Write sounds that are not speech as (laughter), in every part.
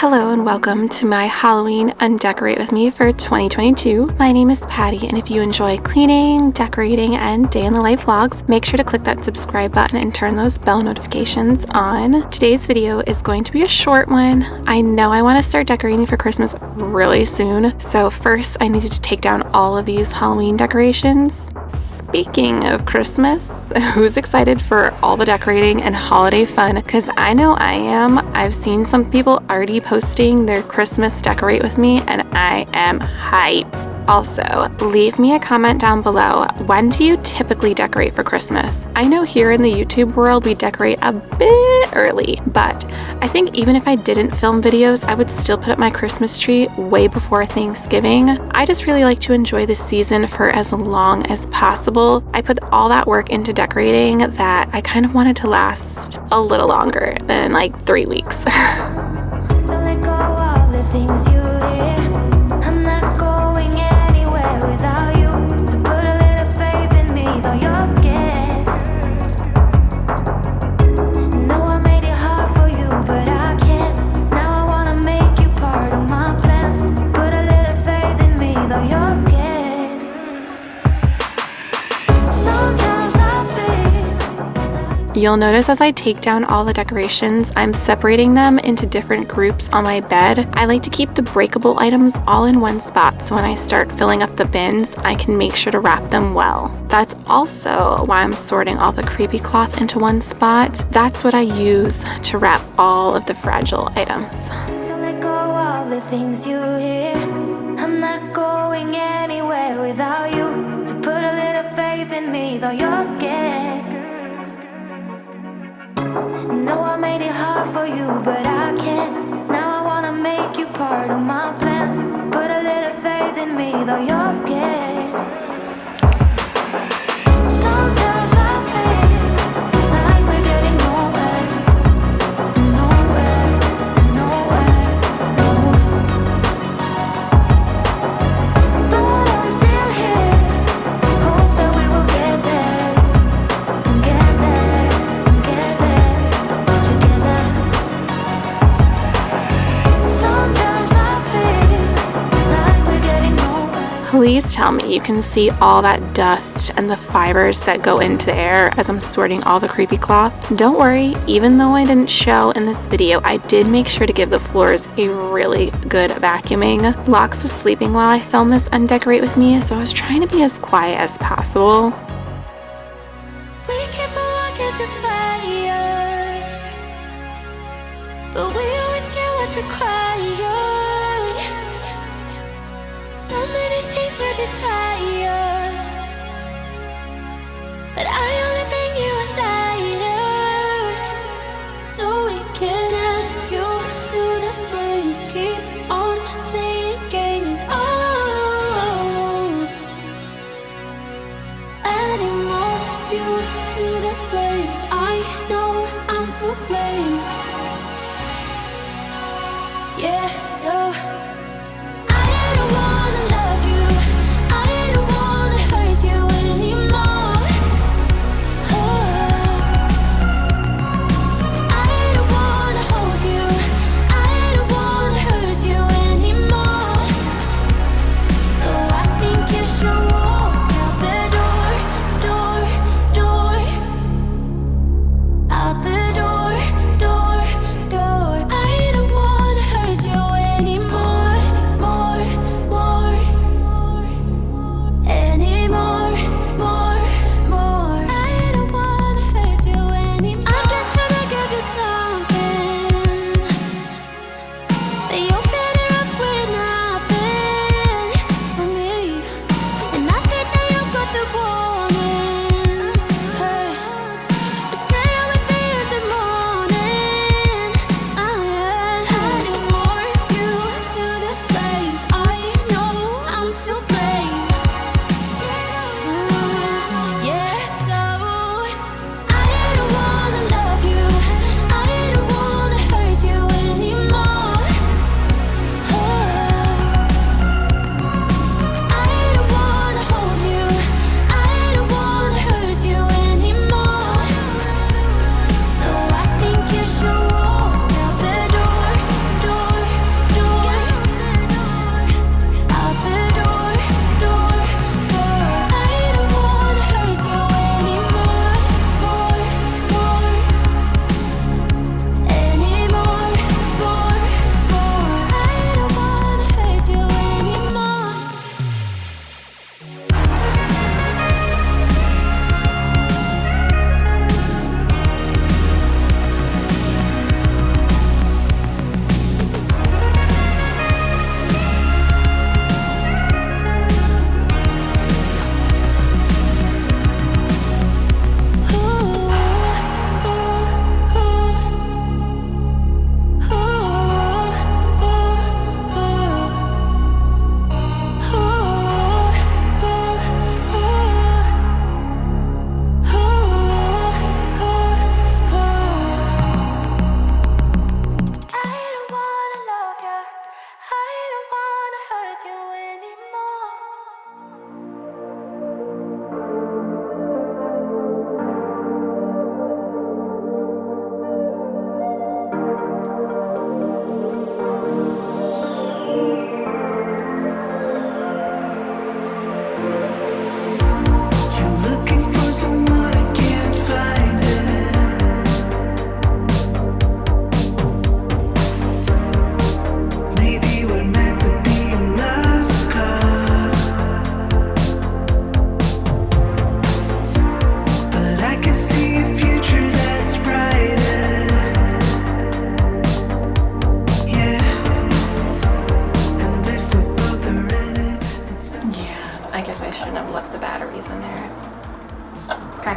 Hello and welcome to my Halloween Undecorate with me for 2022. My name is Patty and if you enjoy cleaning, decorating, and day in the life vlogs, make sure to click that subscribe button and turn those bell notifications on. Today's video is going to be a short one. I know I want to start decorating for Christmas really soon, so first I needed to take down all of these Halloween decorations. Speaking of Christmas, (laughs) who's excited for all the decorating and holiday fun? Because I know I am. I've seen some people already posting their Christmas decorate with me, and I am hype. Also, leave me a comment down below. When do you typically decorate for Christmas? I know here in the YouTube world we decorate a bit early, but I think even if I didn't film videos, I would still put up my Christmas tree way before Thanksgiving. I just really like to enjoy the season for as long as possible. I put all that work into decorating that I kind of wanted to last a little longer than like three weeks. (laughs) You'll notice as I take down all the decorations, I'm separating them into different groups on my bed. I like to keep the breakable items all in one spot so when I start filling up the bins, I can make sure to wrap them well. That's also why I'm sorting all the creepy cloth into one spot. That's what I use to wrap all of the fragile items. though you're scared Know I made it hard for you, but I can't. Now I wanna make you part of my plans. Put a little faith in me, though you're scared. Please tell me you can see all that dust and the fibers that go into the air as I'm sorting all the creepy cloth. Don't worry, even though I didn't show in this video, I did make sure to give the floors a really good vacuuming. Lox was sleeping while I filmed this and decorate with me, so I was trying to be as quiet as possible. Required side.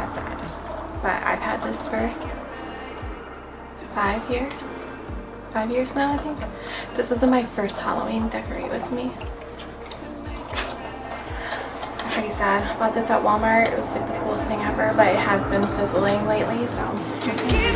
Kind of sad. But I've had this for five years. Five years now, I think. This was my first Halloween decorate with me. Pretty sad. Bought this at Walmart. It was like the coolest thing ever, but it has been fizzling lately, so.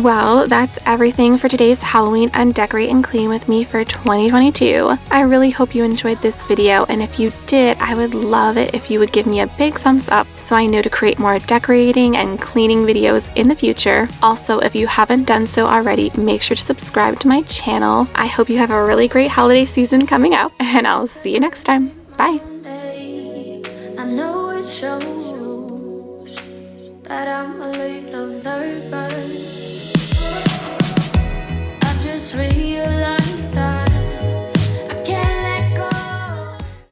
Well, that's everything for today's Halloween Undecorate and Clean with me for 2022. I really hope you enjoyed this video, and if you did, I would love it if you would give me a big thumbs up so I know to create more decorating and cleaning videos in the future. Also, if you haven't done so already, make sure to subscribe to my channel. I hope you have a really great holiday season coming up, (laughs) and I'll see you next time. Bye! I'm a little nervous